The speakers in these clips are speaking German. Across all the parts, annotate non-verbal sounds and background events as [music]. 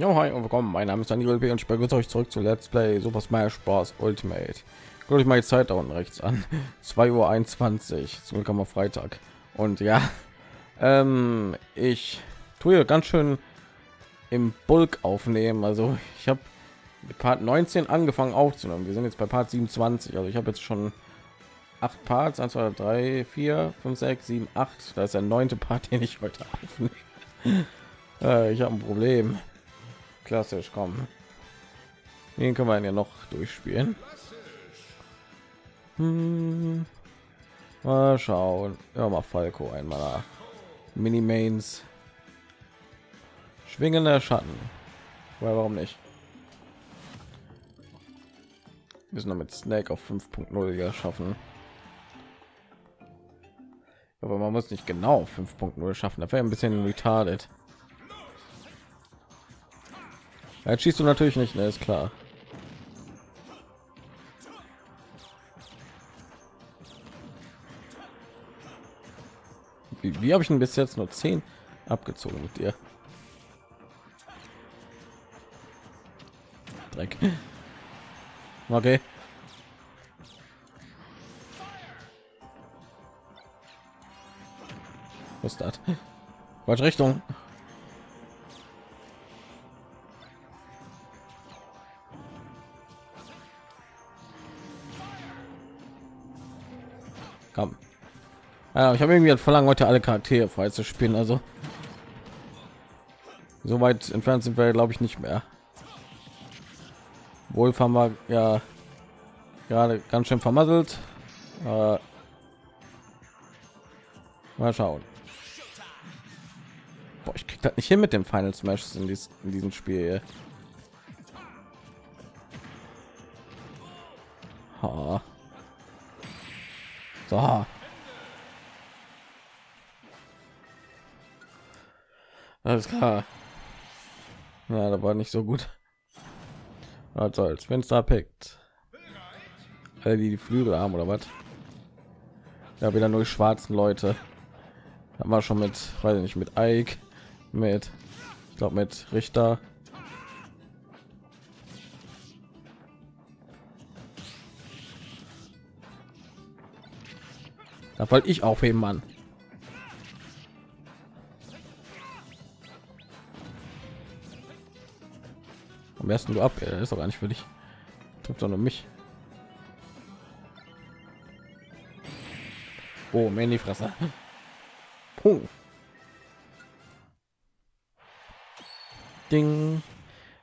Ja, hi und willkommen. Mein Name ist Daniel B. und ich begrüße euch zurück zu Let's Play Super Smash Bros. Ultimate. Gucke ich mal die Zeit da unten rechts an. [laughs] 2 Uhr 21. Zum Glück am Freitag. Und ja, [laughs] ähm, ich tue ganz schön im Bulk aufnehmen. Also ich habe Part 19 angefangen aufzunehmen. Wir sind jetzt bei Part 27. Also ich habe jetzt schon acht Parts. 1, 2, 3, 4, 5, 6, 7, 8. Da ist der neunte Part, [laughs] den ich heute aufnehme. äh, ich habe ein Problem. Klassisch, komm. Den können wir ja noch durchspielen. Hm. Mal schauen. Ja, mal Falco einmal. Mini Mains. Schwingender Schatten. Weil warum nicht? Wir müssen noch mit Snake auf 5.0 ja schaffen. Aber man muss nicht genau 5.0 schaffen. Da wäre ein bisschen retarded. Jetzt schießt du natürlich nicht, ne, ist klar. Wie, wie habe ich denn bis jetzt nur 10 abgezogen mit dir? Dreck. Okay. Was ist das? Falsche Richtung. Ja, ich habe irgendwie verlangt, heute alle Charaktere frei zu spielen. Also so weit entfernt sind wir, glaube ich, nicht mehr. Wolf haben wir ja gerade ganz schön vermasselt. Äh, mal schauen. Boah, ich krieg das nicht hin mit dem Final Smash in, dies, in diesem Spiel. Ha. So. Alles klar. Ja, da war nicht so gut. Wenn es da pickt. Alle die die Flügel haben oder was? Ja, wieder nur schwarzen Leute. Haben wir schon mit, weiß ich nicht, mit Ike, mit, ich glaube mit Richter. Da wollte ich aufheben, Mann. Ersten du ab, ja, ist doch gar nicht für dich. Trifft doch nur mich. Oh, mir in die Fresse. Puh. Ding.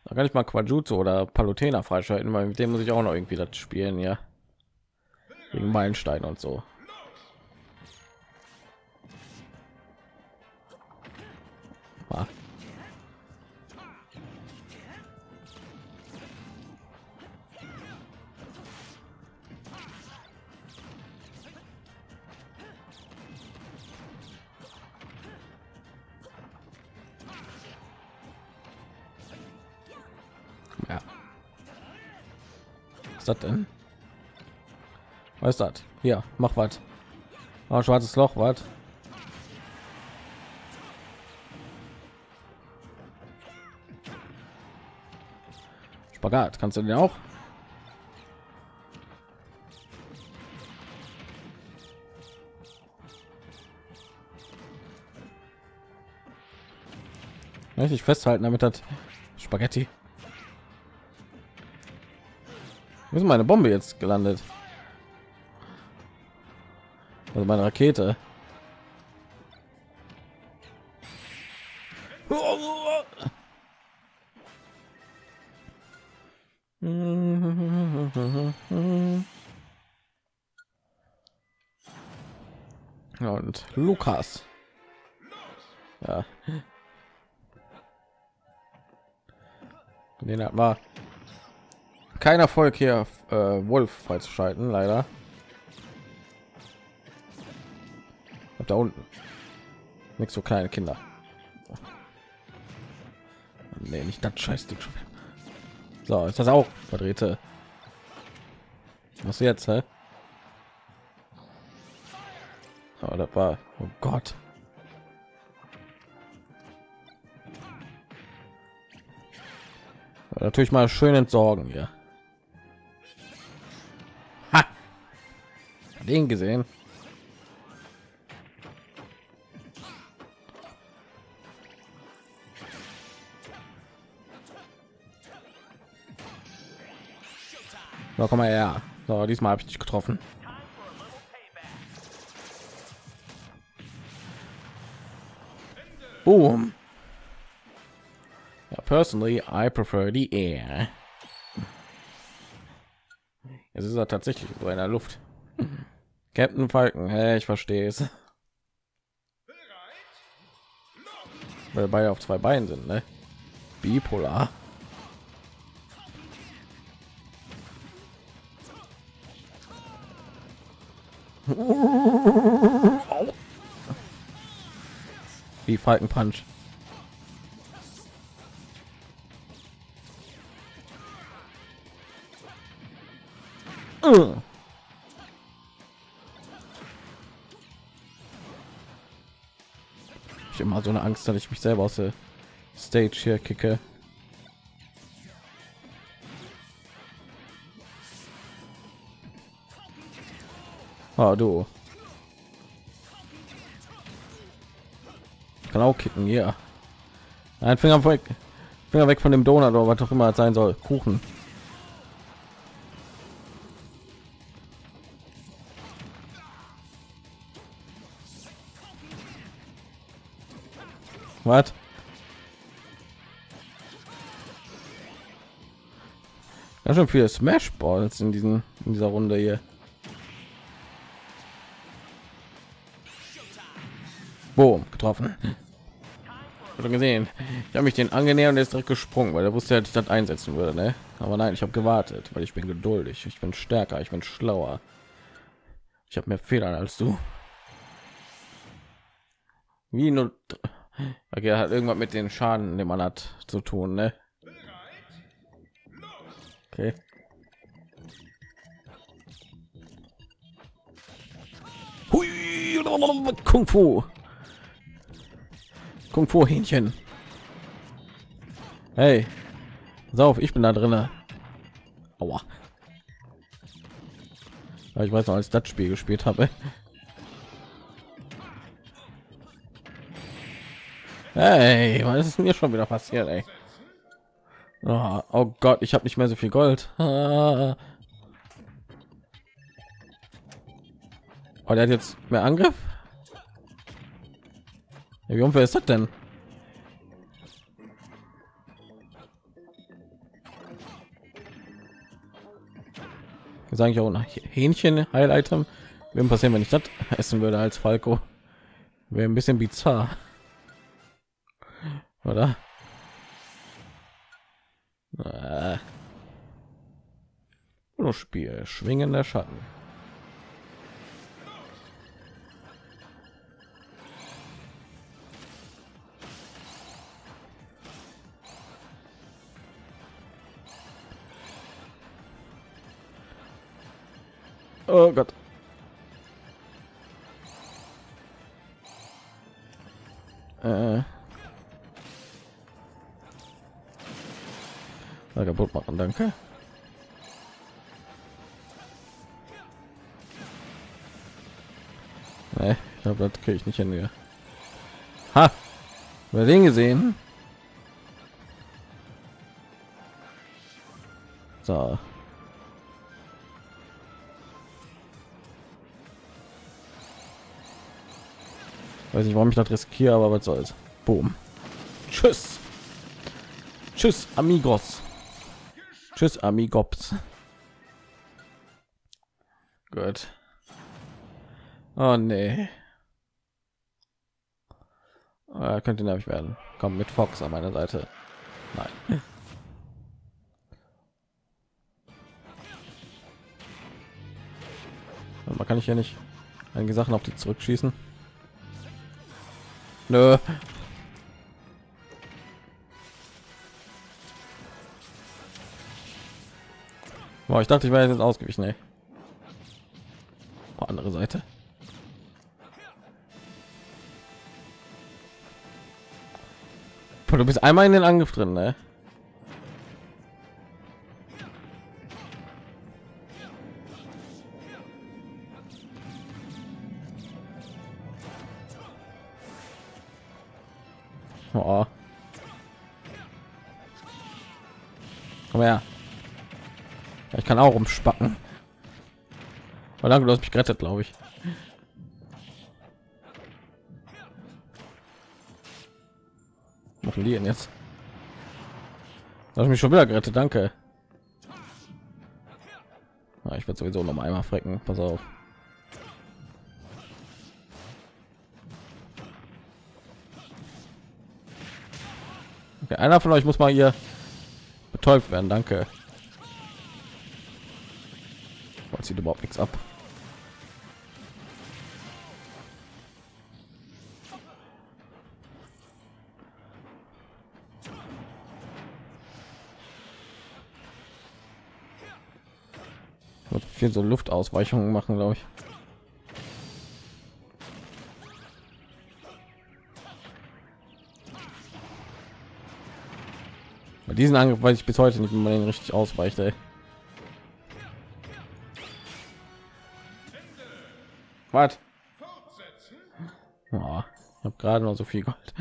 Da kann ich mal Quajutsu oder Palutena freischalten, weil mit dem muss ich auch noch irgendwie das spielen, ja. Gegen Meilenstein und so. Ist das denn? Was ist das? Hier, mach was. Oh, schwarzes Loch, was? Spagat, kannst du den auch? Richtig festhalten, damit hat Spaghetti. Ist meine Bombe jetzt gelandet? Also meine Rakete. Und Lukas. Ja. Den hat mal kein Erfolg hier, äh, Wolf freizuschalten, leider. Und da unten. Nicht so kleine Kinder. Nee, nicht das Scheißding schon. So, ist das auch verdrehte. Was jetzt, hä? Oh, das war, oh Gott. natürlich mal schön entsorgen hier. Den gesehen. So, komm mal her. So, diesmal habe ich dich getroffen. Boom. Yeah, personally, I prefer the air. Es ist er tatsächlich so in der Luft. Captain Falken, hey, ich verstehe es. Weil beide auf zwei Beinen sind, ne? Bipolar. Wie Falken Punch. Angst, dass ich mich selber aus der Stage hier kicke. Ah, du. Ich kann auch kicken, ja. Ein Finger weg. Finger weg von dem Donut oder was auch immer sein soll. Kuchen. Was? Ja, schon viele Smash Balls in diesen in dieser Runde hier. Boom, getroffen. Schon gesehen. Ich habe mich den angenähert und ist direkt gesprungen, weil er wusste, dass ich das einsetzen würde. Ne? Aber nein, ich habe gewartet, weil ich bin geduldig. Ich bin stärker, ich bin schlauer. Ich habe mehr Federn als du. Wie nur Okay, hat irgendwas mit den Schaden, den man hat, zu tun, ne? Okay. Hui, Kung Fu. Kung Fu Hähnchen. Hey, sauf, ich bin da drinne. Aua. Ich weiß noch, als das Spiel gespielt habe. Hey, was ist mir schon wieder passiert, ey? Oh, oh Gott, ich habe nicht mehr so viel Gold. [laughs] Oh, der hat jetzt mehr Angriff. Wie unfair ist das denn? Sage ich auch ein Hähnchen Heil-Item. Wenn passieren, wenn ich das essen würde als Falco? Wäre ein bisschen bizarr oder? Äh. Spiel, schwingender Schatten. Oh Gott. Äh. Na, kaputt machen, danke. Nee, ich glaube, das kriege ich nicht hin. Hier. Ha! Wer den gesehen? So. Weiß nicht, warum ich das riskiere, aber was soll's. Boom. Tschüss. Tschüss, amigos. Tschüss, Amigops. Gut. Oh nee. Oh, könnte nervig werden. Komm mit Fox an meiner Seite. Nein. Man kann ich ja nicht einige Sachen auf die zurückschießen. Nö. Boah, ich dachte, ich wäre jetzt ausgewichen. Ey. Andere Seite. Boah, du bist einmal in den Angriff drin, ne? Kann auch umspacken. Danke, du hast mich gerettet, glaube ich. Machen die denn jetzt? Hast mich schon wieder gerettet, danke. Ja, ich werde sowieso noch mal einmal frecken. Pass auf. Okay, einer von euch muss mal hier betäubt werden. Danke. Was sieht überhaupt nichts ab. viel so Luftausweichungen machen, glaube ich. Bei diesen Angriff weiß ich bis heute nicht, wie man den richtig ausweicht. Ey. Was? Oh, ich habe gerade noch so viel Gold.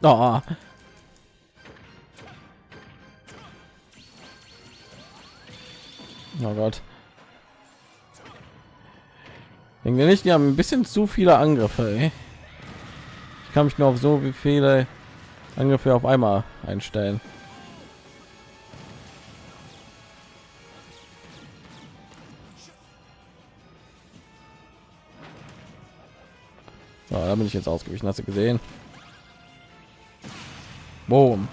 Oh. Oh Gott. Denke nicht, die haben ein bisschen zu viele Angriffe. Ey. Ich kann mich nur auf so viele Angriffe auf einmal einstellen. So, da bin ich jetzt ausgewichen. Hast du gesehen? Boom.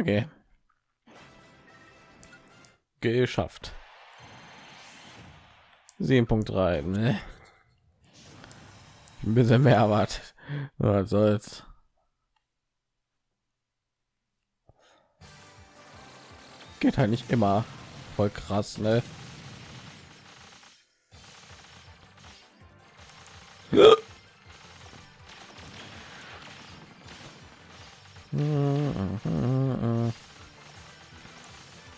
Okay. Geschafft. 7.3. Ne? Ein bisschen mehr erwartet. Was soll's. Geht halt nicht immer voll krass, ne?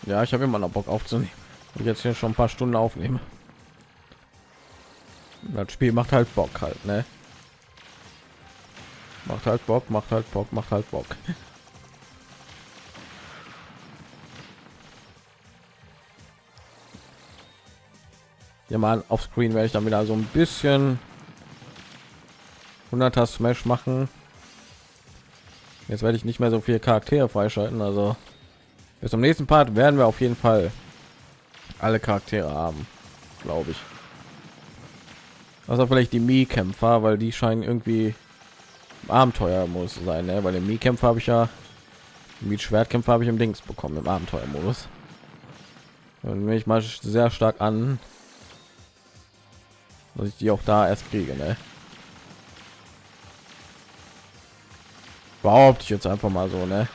Ja, ich habe immer noch Bock aufzunehmen. Und jetzt hier schon ein paar Stunden aufnehmen. Das Spiel macht halt Bock halt, ne? Macht halt Bock, macht halt Bock, macht halt Bock. [laughs] ja mal auf Screen werde ich dann wieder so ein bisschen 100er Smash machen. Jetzt werde ich nicht mehr so viele Charaktere freischalten, also bis zum nächsten Part werden wir auf jeden Fall alle Charaktere haben, glaube ich. Also vielleicht die Mii-Kämpfer, weil die scheinen irgendwie Abenteuer muss sein, ne? weil den Mii-Kämpfer habe ich ja mit Schwertkämpfer habe ich im Dings bekommen im Abenteuermodus. Und mich mal sehr stark an, dass ich die auch da erst kriege ne? behaupte ich jetzt einfach mal so ne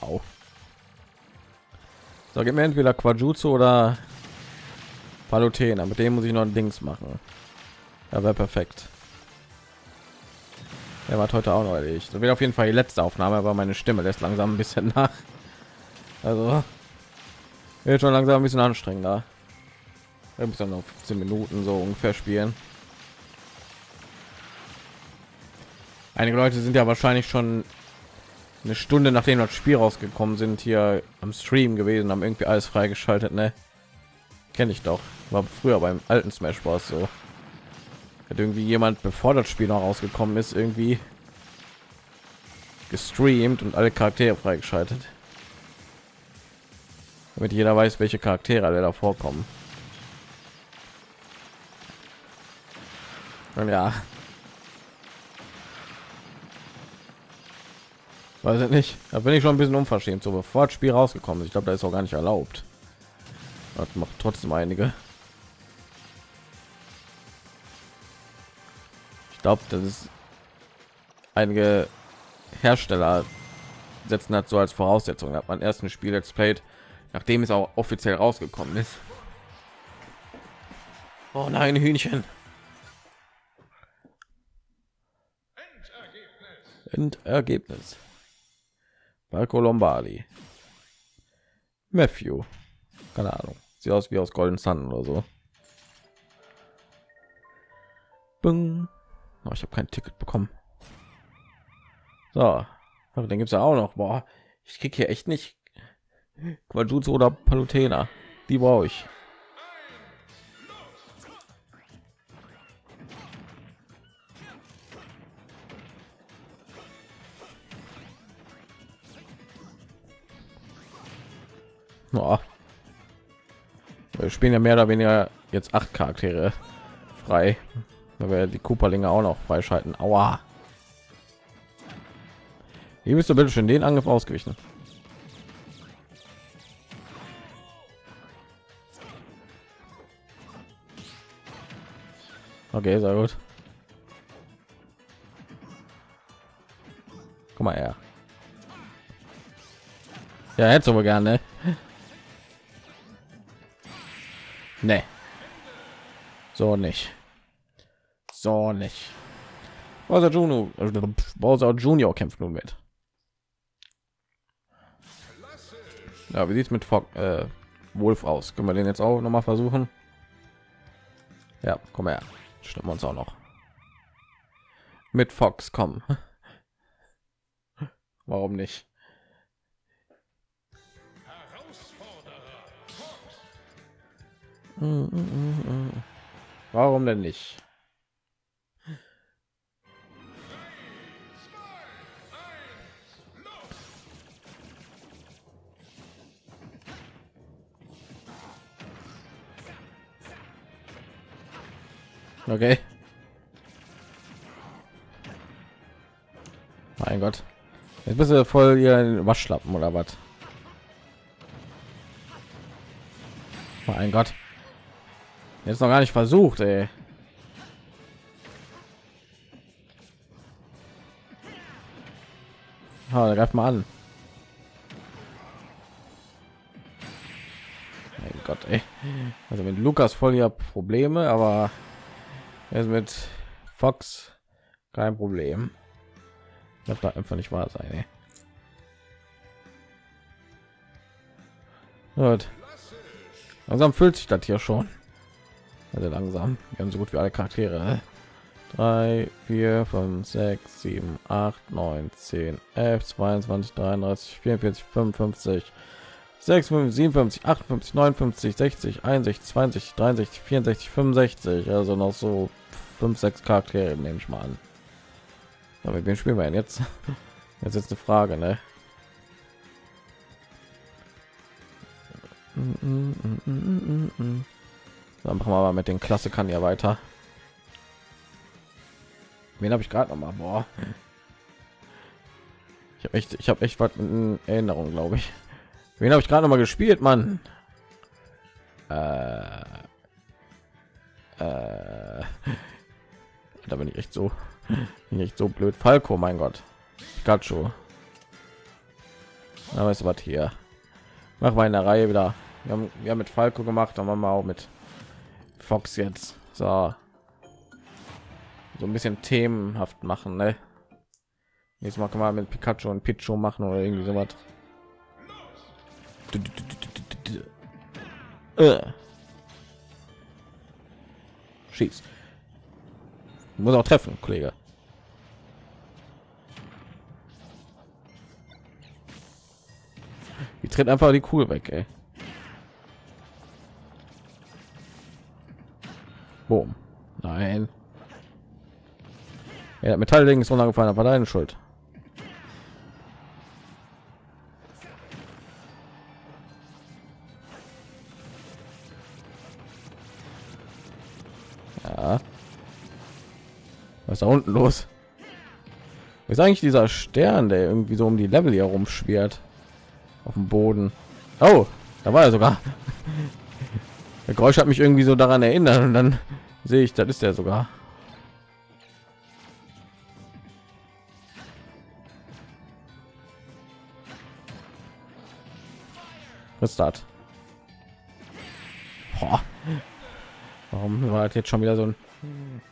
Au. so gib mir entweder Quajutsu oder Palutena mit dem muss ich noch ein Dings machen ja wäre perfekt er war heute auch noch erledigt. Das wird auf jeden Fall die letzte Aufnahme, aber meine Stimme lässt langsam ein bisschen nach. Also wird schon langsam ein bisschen anstrengender. Wir müssen noch 15 Minuten so ungefähr spielen. Einige Leute sind ja wahrscheinlich schon eine Stunde nachdem das Spiel rausgekommen sind hier am Stream gewesen, haben irgendwie alles freigeschaltet, ne? Kenne ich doch. War früher beim alten Smash Bros. so. Hat irgendwie jemand, bevor das Spiel noch rausgekommen ist, irgendwie gestreamt und alle Charaktere freigeschaltet damit jeder weiß welche charaktere alle da vorkommen und ja weiß ich nicht. Da bin ich schon ein bisschen unverschämt so bevor das spiel rausgekommen ist. Ich glaube da ist auch gar nicht erlaubt. Das macht trotzdem einige. Ich glaube das ist einige hersteller setzen hat so als voraussetzung. Hat man ersten spiel jetzt played nachdem es auch offiziell rausgekommen ist. Oh nein, Hühnchen. Endergebnis. Marco Lombardi. Matthew. Keine Ahnung. Sieht aus wie aus Golden Sun oder so. Bing. Oh, ich habe kein Ticket bekommen. So, dann gibt es ja auch noch. Boah, ich krieg hier echt nicht Quajutsu oder Palutena. Die brauche ich. Oh. Wir spielen ja mehr oder weniger jetzt acht Charaktere frei, weil wir die Cooperlinge auch noch freischalten. Aua. Wie bist du bitte schon den Angriff ausgewichen? Okay, sehr gut. Guck mal her. Ja, hätte aber gerne. Nee. So nicht. So nicht. Bowser Junior, Bowser Junior kämpft nun mit. Ja, wie sieht's mit Fog, äh, Wolf aus? Können wir den jetzt auch noch mal versuchen? Ja, komm her. Stimmen uns auch noch. Mit Fox kommen. [laughs] Warum nicht? Warum denn nicht? Okay. Mein Gott. Jetzt bist du voll hier Waschlappen oder was? Mein Gott. Jetzt noch gar nicht versucht, ey. Ah, greift mal an. Mein Gott, ey. Also mit Lukas voll ja Probleme, aber jetzt mit Fox kein Problem. Das da einfach nicht wahr sein. Ey. Gut. Langsam füllt sich das hier schon also langsam. Wir haben so gut wie alle charaktere 3 4 5 6 7 8 9 10 11 22 33 44 55 6 5 57 58 59 60 61 20 63 64 65 also noch so 5 6 charaktere nehme ich mal an. Aber wir spielen wir jetzt? [laughs] Jetzt ist eine frage ne? Mm -mm -mm, mm, mm, mm dann machen wir mal mit den Klassikern ja weiter. Wen habe ich gerade noch mal? Boah. Ich habe echt, ich habe echt was in Erinnerung, glaube ich. Wen habe ich gerade noch mal gespielt, Mann? Äh, äh, da bin ich echt so, nicht so blöd. Falco, mein Gott. Pikachu. Aber ist was hier. Machen wir in der Reihe wieder. Wir haben, wir haben mit Falco gemacht, dann machen wir auch mit Fox jetzt so so ein bisschen themenhaft machen ne? jetzt mal kann man mit Pikachu und Pichu machen oder irgendwie so was äh. schieß muss auch treffen kollege die tritt einfach die kugel weg ey. Boom. Nein. Ja, Metallding ist runtergefallen, war deine Schuld. Ja. Was ist da unten los? ist eigentlich dieser Stern, der irgendwie so um die Level hier rumschwirrt auf dem Boden? Oh, da war er sogar. [laughs] Der Geräusch hat mich irgendwie so daran erinnert und dann sehe ich, das ist ja sogar. Was ist das? Warum war das jetzt schon wieder so ein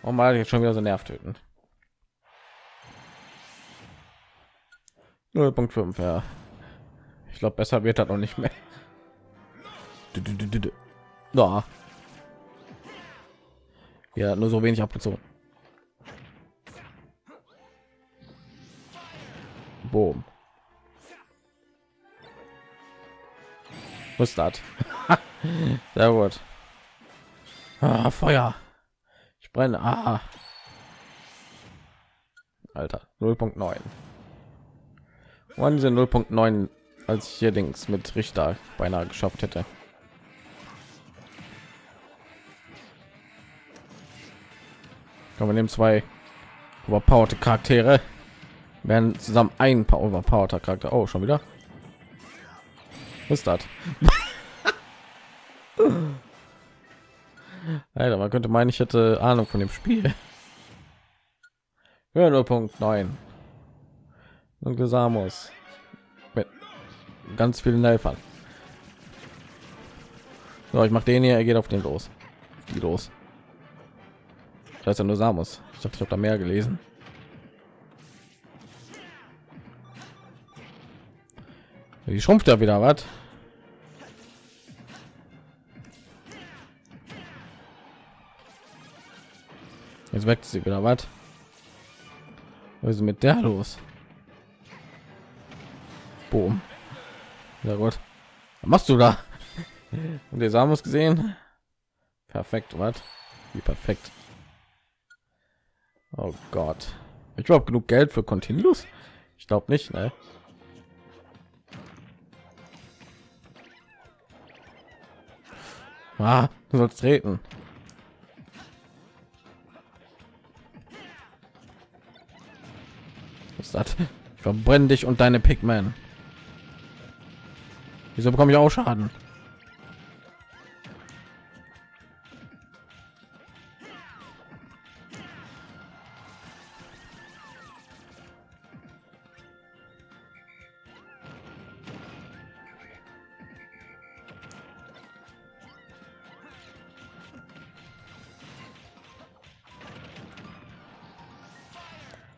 Warum war das jetzt schon wieder so nervtötend? 0.5, ja. Ich glaube, besser wird das noch nicht mehr. Ja. Ja, nur so wenig abgezogen. Boom. Was das? [laughs] Sehr gut. Ah, Feuer. Ich brenne. Ah. Alter, 0.9. Wann sind 0.9, als ich hier links mit Richter beinahe geschafft hätte. Kann man nehmen zwei überpowerte Charaktere werden zusammen ein paar overpowered Charakter. Oh, schon wieder. Was ist das? [laughs] Alter, man könnte meinen, ich hätte Ahnung von dem Spiel. [laughs] Ja, 0.9. Und Samus mit ganz vielen Helfern. So, ich mache den hier, er geht auf den los. Die los. Das ist ja nur Samus. Ich dachte, ich habe da mehr gelesen. Die schrumpft ja wieder, was? Jetzt wächst sie wieder, was? Was ist mit der los? Boom. Ja gut. Was machst du da? Und der Samus gesehen? Perfekt, was? Wie perfekt. Oh Gott. Ich habe genug Geld für Continuous? Ich glaube nicht, ne? Ah, du sollst treten. Was ist das? Ich verbrenne dich und deine Pigmen. Wieso bekomme ich auch Schaden?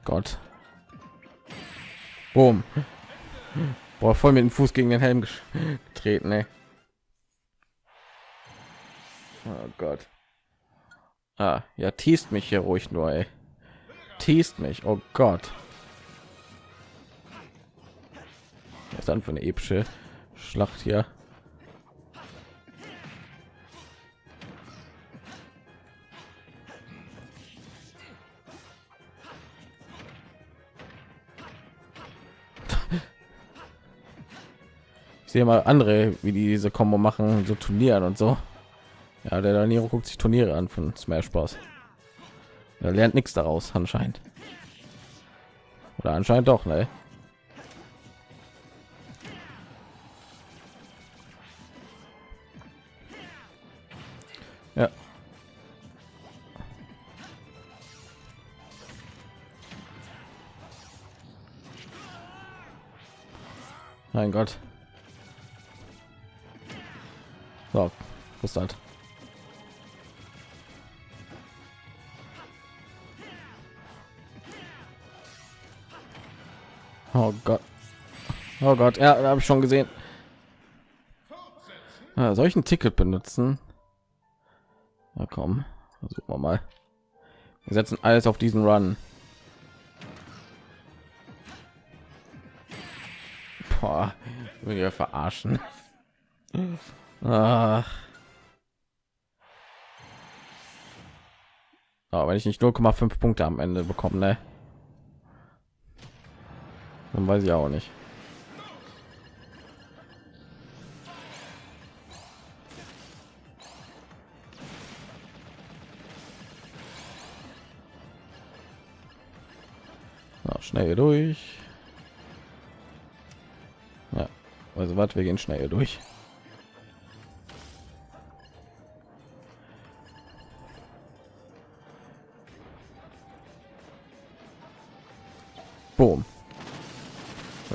Gott. Boom. Boah, voll mit dem Fuß gegen den Helm getreten, ey. Oh Gott. Ah, ja, teast mich hier ruhig nur, ey. Teast mich, oh Gott. Was ist dann für eine epische Schlacht hier? Sehe mal andere, wie die diese Kombo machen, so Turnieren und so. Ja, der Daniro guckt sich Turniere an von Smash Bros. Er lernt nichts daraus anscheinend. Oder anscheinend doch, ne? Mein Gott. So, was halt. Oh Gott. Oh Gott, ja, habe ich schon gesehen. Ja, soll ich ein Ticket benutzen? Na komm, versuchen wir mal. Wir setzen alles auf diesen Run. Boah, will verarschen. Ach. Aber wenn ich nicht 0,5 Punkte am Ende bekomme, ne? Dann weiß ich auch nicht. Schnell durch. Ja, also was, wir gehen schnell durch.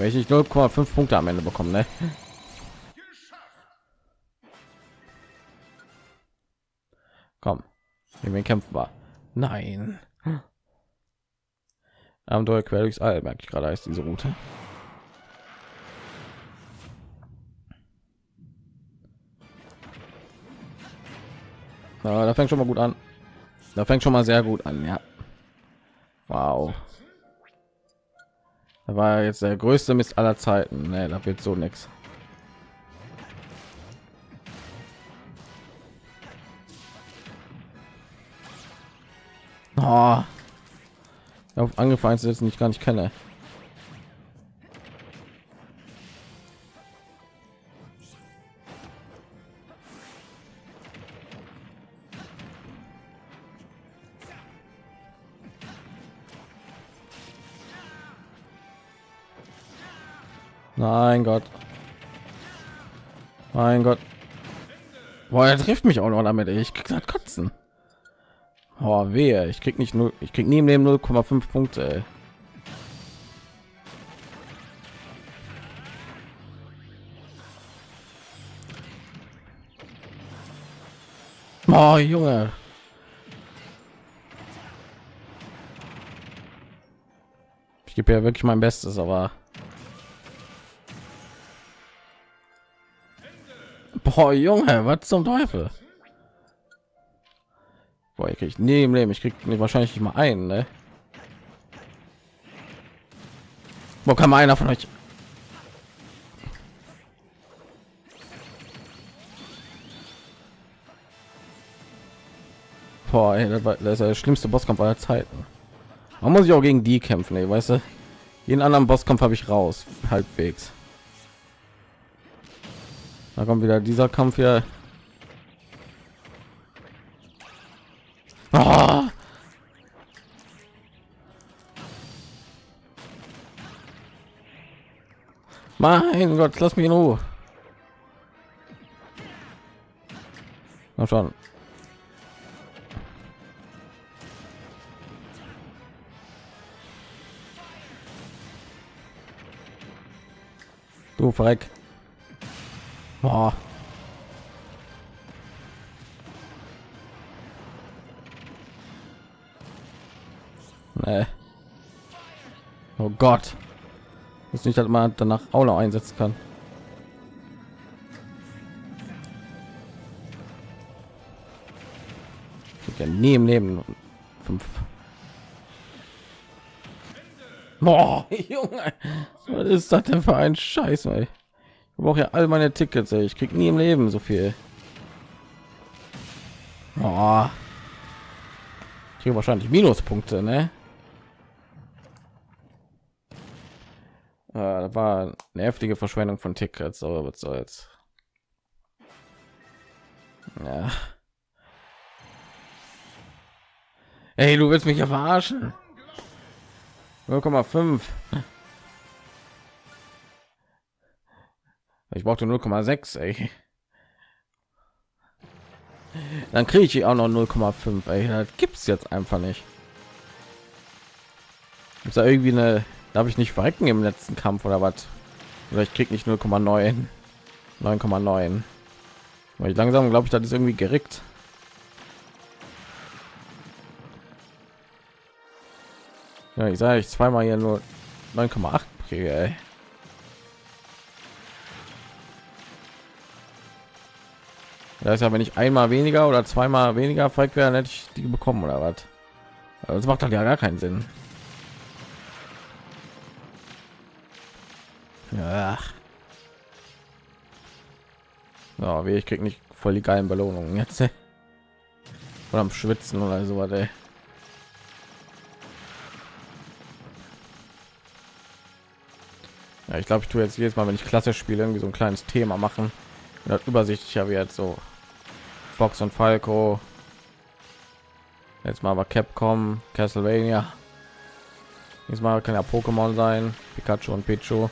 Ich 0,5 Punkte am Ende bekommen, ne? Komm, wen kämpfen war nein. Abenteuer quer durchs all merke ich gerade heißt diese route. Ja, da fängt schon mal gut an. Da fängt schon mal sehr gut an ja. Wow da war jetzt der größte Mist aller Zeiten. Nee, da wird so nichts oh. auf angefallen setzen ich gar nicht kenne Mein Gott. Mein Gott. Boah, er trifft mich auch noch damit. Ich krieg das kotzen. Oh, wehe. Ich krieg nicht nur, ich krieg nie im Leben 0,5 Punkte. Ey. Oh, Junge. Ich gebe ja wirklich mein Bestes, aber Boah, Junge, was zum Teufel? Boah, ich krieg nie im Leben. Ich krieg wahrscheinlich nicht mal einen, ne? Wo kann einer von euch? Boah, ey, das, war, das ist der schlimmste Bosskampf aller Zeiten. Man muss ich auch gegen die kämpfen, ey, weißt du? Jeden anderen Bosskampf habe ich raus, halbwegs. Da kommt wieder dieser Kampf hier. Ah! Mein Gott, lass mich in Ruhe. Na schon. Du Verreck. Boah. Nee. Oh Gott. Ist nicht, dass man danach noch einsetzen kann. Ja nie im Leben fünf. Boah, [laughs] Junge, was ist das denn für ein Scheiß, ey? Brauche ja all meine Tickets. Ey. Ich krieg nie im Leben so viel. Oh. Ich wahrscheinlich Minuspunkte, ne? Äh, das war eine heftige Verschwendung von Tickets, aber was soll's. Ja. Ey, du willst mich ja verarschen. 0,5. Ich brauchte 0,6, ey. Dann kriege ich auch noch 0,5, ey. Das gibt's jetzt einfach nicht. Ist da irgendwie eine, darf ich nicht verrecken im letzten Kampf oder was? Oder ich krieg nicht 0,9, 9,9. Weil ich langsam glaube ich, das ist irgendwie gerickt. Ja, ich sage ich zweimal hier nur 9,8 kriege, ey. Das ist ja, wenn ich einmal weniger oder zweimal weniger Falk wäre, hätte ich die bekommen oder was? Das macht halt ja gar keinen Sinn. Ja. Ja, wie ich krieg nicht voll die geilen Belohnungen jetzt. Oder am Schwitzen oder so was, ey. Ja, ich glaube, ich tue jetzt jedes Mal, wenn ich klasse spiele, irgendwie so ein kleines Thema machen. Das übersichtlicher wird so Fox und Falco. Jetzt mal aber Capcom, Castlevania. Diesmal kann ja Pokémon sein, Pikachu und Pichu.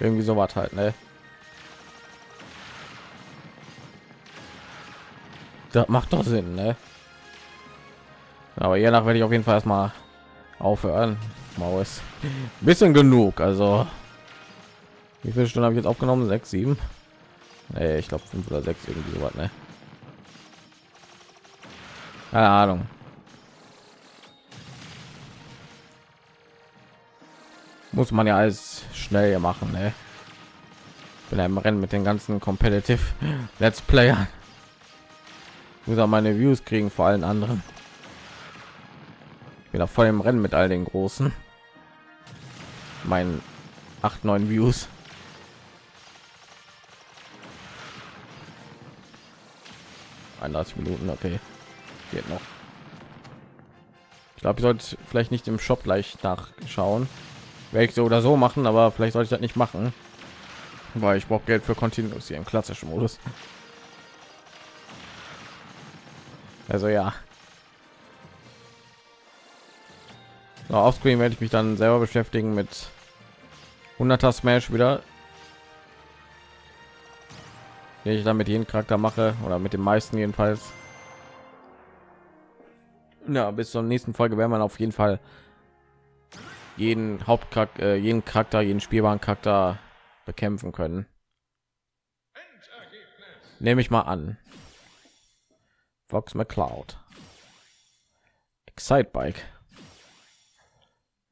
Irgendwie so was halt, ne? Das macht doch Sinn, ne? Aber je nach werde ich auf jeden Fall erstmal aufhören. Maus. [laughs] Bisschen genug, also. Wie viele Stunden habe ich jetzt aufgenommen? Sechs, sieben. Nee, ich glaube fünf oder sechs irgendwie so was, ne? Keine Ahnung. Muss man ja alles schnell machen, ne? Bin im Rennen mit den ganzen Competitive [laughs] Let's Player. Muss auch meine Views kriegen vor allen anderen. Wieder voll im Rennen mit all den großen. Mein 8 9 Views. Eineinhalb Minuten, okay. Geht noch. Ich glaube, ich sollte vielleicht nicht im Shop gleich nachschauen. Werde ich so oder so machen, aber vielleicht sollte ich das nicht machen, weil ich brauche Geld für Continuous hier im klassischen Modus. Also ja. So, Offscreen werde ich mich dann selber beschäftigen mit 100er Smash wieder. Den ich dann mit jedem Charakter mache oder mit den meisten jedenfalls. Ja, bis zur nächsten Folge werden wir auf jeden Fall jeden Hauptcharakter, äh, jeden Charakter, jeden spielbaren Charakter bekämpfen können. Nehme ich mal an. Fox McCloud. Excite Bike.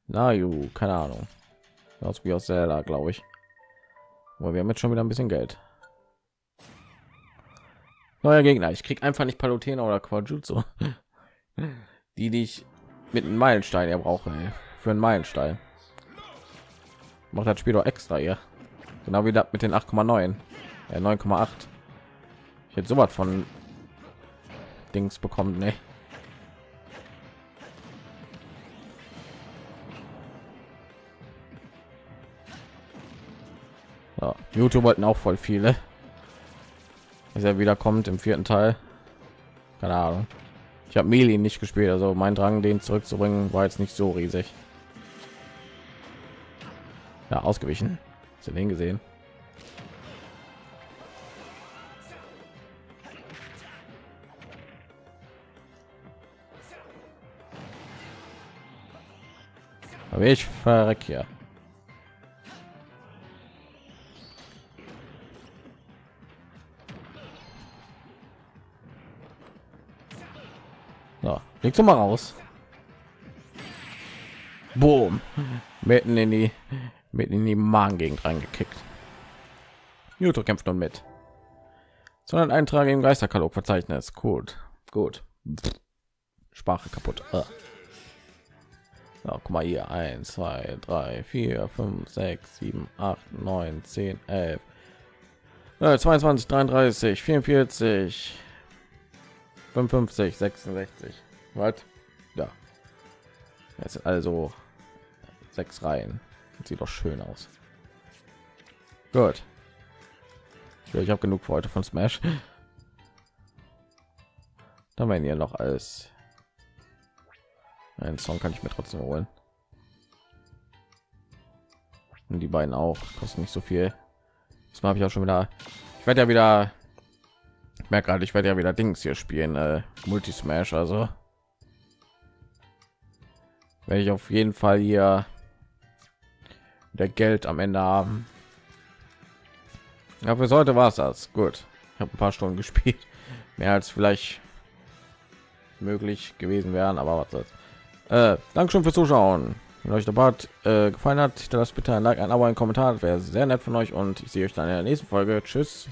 Na, ju, keine Ahnung. Aus wie aus Zelda, glaube ich. Aber wir haben jetzt schon wieder ein bisschen Geld. Neuer Gegner. Ich krieg einfach nicht Palutena oder Quajutsu. Die, die ich mit einem Meilenstein er brauche für einen Meilenstein. Macht das Spiel doch extra hier. Genau wie das mit den 8,9. Ja, 9,8. Ich hätte sowas von Dings bekommen, ne? Ja, YouTube wollten auch voll viele. Dass er wieder kommt im vierten Teil. Keine Ahnung. Ich habe Meli nicht gespielt, also mein Drang, den zurückzubringen, war jetzt nicht so riesig. Ja, ausgewichen. Hast du den gesehen? Aber ich verreck hier. Legst du mal raus. Boom. Mitten in die mit in die Magengegend reingekickt. Juto kämpft nun mit. Sondern Eintrag im Geisterkatalog Verzeichnis. Gut, gut. Sprache kaputt. Ah. So, guck mal hier. 1, 2, 3, 4, 5, 6, 7, 8, 9, 10, 11, 22, 33, 44, 55, 66. Was? Ja. Jetzt also sechs Reihen. Sieht doch schön aus. Gut. Ja, ich habe genug für heute von Smash. Da werden hier noch alles. Ein Song kann ich mir trotzdem holen. Und die beiden auch kosten nicht so viel. Das habe ich auch schon wieder. Ich werde ja wieder. Ich merke gerade, ich werde ja wieder Dings hier spielen, äh, Multi Smash. Also werde ich auf jeden Fall hier der Geld am Ende haben. Ja, für heute war es das. Gut. Ich habe ein paar Stunden [laughs] gespielt. Mehr als vielleicht möglich gewesen wären, aber was soll's. Äh, Dankeschön fürs Zuschauen. Wenn euch der Bart äh, gefallen hat, lasst bitte ein Like, ein Abo, ein Kommentar. wäre sehr nett von euch und ich sehe euch dann in der nächsten Folge. Tschüss.